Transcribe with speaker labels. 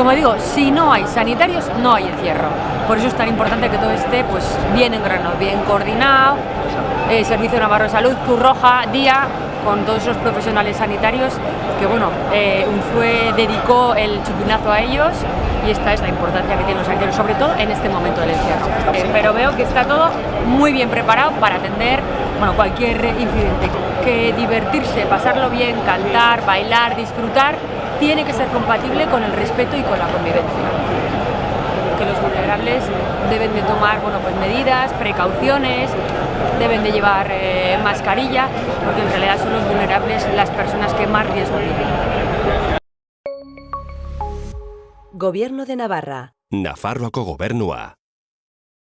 Speaker 1: como digo, si no hay sanitarios, no hay encierro. Por eso es tan importante que todo esté pues, bien engrano, bien coordinado, eh, Servicio Navarro de Salud, Cruz Roja, Día, con todos esos profesionales sanitarios que bueno, eh, UNFUE dedicó el chupinazo a ellos y esta es la importancia que tienen los sanitarios, sobre todo en este momento del encierro. Eh, pero veo que está todo muy bien preparado para atender bueno, cualquier incidente. Que divertirse, pasarlo bien, cantar, bailar, disfrutar, tiene que ser compatible con el respeto y con la convivencia. Que los vulnerables deben de tomar bueno, pues medidas, precauciones, deben de llevar eh, mascarilla, porque en realidad son los vulnerables las personas que más riesgo tienen.
Speaker 2: Gobierno de Navarra.
Speaker 3: Nafarroako gobernua.